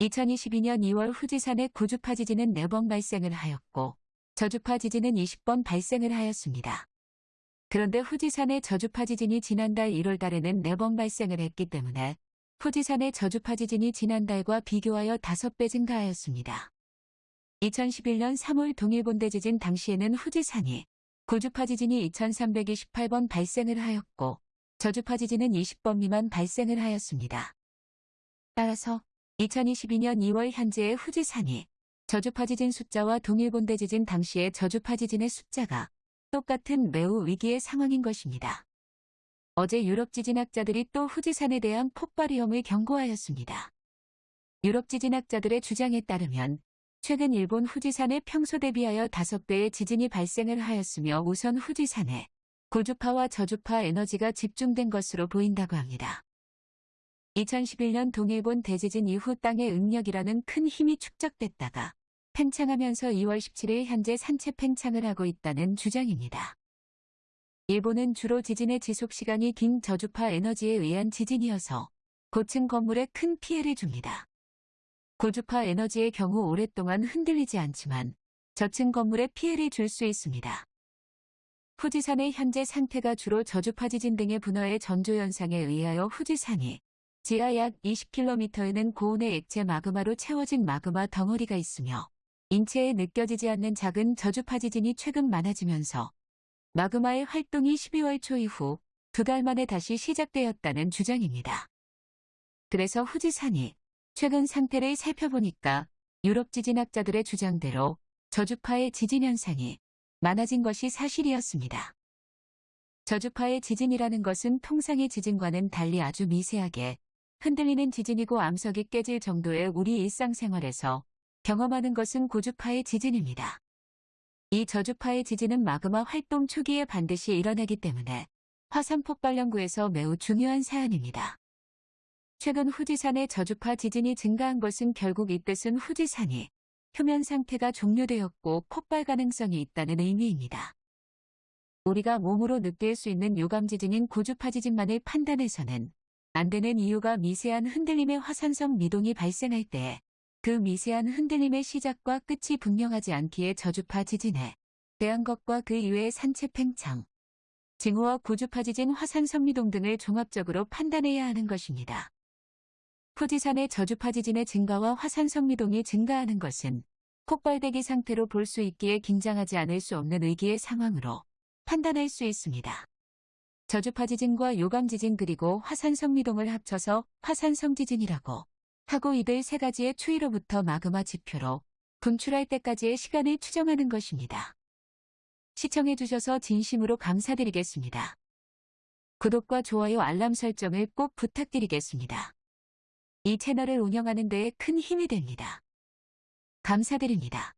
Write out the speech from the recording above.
2022년 2월 후지산의 구주파 지진은 4번 발생을 하였고 저주파 지진은 20번 발생을 하였습니다. 그런데 후지산의 저주파 지진이 지난달 1월 달에는 4번 발생을 했기 때문에 후지산의 저주파 지진이 지난달과 비교하여 5배 증가하였습니다. 2011년 3월 동일본대 지진 당시에는 후지산이 구주파 지진이 2328번 발생을 하였고 저주파 지진은 20번 미만 발생을 하였습니다. 따라서 2022년 2월 현재의 후지산이 저주파 지진 숫자와 동일본대 지진 당시의 저주파 지진의 숫자가 똑같은 매우 위기의 상황인 것입니다. 어제 유럽 지진학자들이 또 후지산에 대한 폭발 위험을 경고하였습니다. 유럽 지진학자들의 주장에 따르면 최근 일본 후지산에 평소 대비하여 5배의 지진이 발생을 하였으며 우선 후지산에 고주파와 저주파 에너지가 집중된 것으로 보인다고 합니다. 2011년 동일본 대지진 이후 땅의 응력이라는 큰 힘이 축적됐다가 팽창하면서 2월 17일 현재 산체 팽창을 하고 있다는 주장입니다. 일본은 주로 지진의 지속 시간이 긴 저주파 에너지에 의한 지진이어서 고층 건물에 큰 피해를 줍니다. 고주파 에너지의 경우 오랫동안 흔들리지 않지만 저층 건물에 피해를 줄 수 있습니다. 후지산의 현재 상태가 주로 저주파 지진 등의 분화의 전조 현상에 의하여 후지산이 지하 약 20km에는 고온의 액체 마그마로 채워진 마그마 덩어리가 있으며 인체에 느껴지지 않는 작은 저주파 지진이 최근 많아지면서 마그마의 활동이 12월 초 이후 두 달 만에 다시 시작되었다는 주장입니다. 그래서 후지산이 최근 상태를 살펴보니까 유럽 지진학자들의 주장대로 저주파의 지진 현상이 많아진 것이 사실이었습니다. 저주파의 지진이라는 것은 통상의 지진과는 달리 아주 미세하게 흔들리는 지진이고 암석이 깨질 정도의 우리 일상생활에서 경험하는 것은 고주파의 지진입니다. 이 저주파의 지진은 마그마 활동 초기에 반드시 일어나기 때문에 화산 폭발 연구에서 매우 중요한 사안입니다. 최근 후지산의 저주파 지진이 증가한 것은 결국 이 뜻은 후지산이 표면 상태가 종료되었고 폭발 가능성이 있다는 의미입니다. 우리가 몸으로 느낄 수 있는 유감 지진인 고주파 지진만을 판단해서는 안 되는 이유가 미세한 흔들림의 화산성 미동이 발생할 때 그 미세한 흔들림의 시작과 끝이 분명하지 않기에 저주파 지진에 대한 것과 그 이외의 산체 팽창, 징후와 고주파 지진 화산성 미동 등을 종합적으로 판단해야 하는 것입니다. 후지산의 저주파 지진의 증가와 화산성 미동이 증가하는 것은 폭발대기 상태로 볼 수 있기에 긴장하지 않을 수 없는 위기의 상황으로 판단할 수 있습니다. 저주파 지진과 요감 지진 그리고 화산 성 미동을 합쳐서 화산성 지진이라고 하고 이들 세 가지의 추이로부터 마그마 지표로 분출할 때까지의 시간을 추정하는 것입니다. 시청해 주셔서 진심으로 감사드리겠습니다. 구독과 좋아요 알람 설정을 꼭 부탁드리겠습니다. 이 채널을 운영하는 데에 큰 힘이 됩니다. 감사드립니다.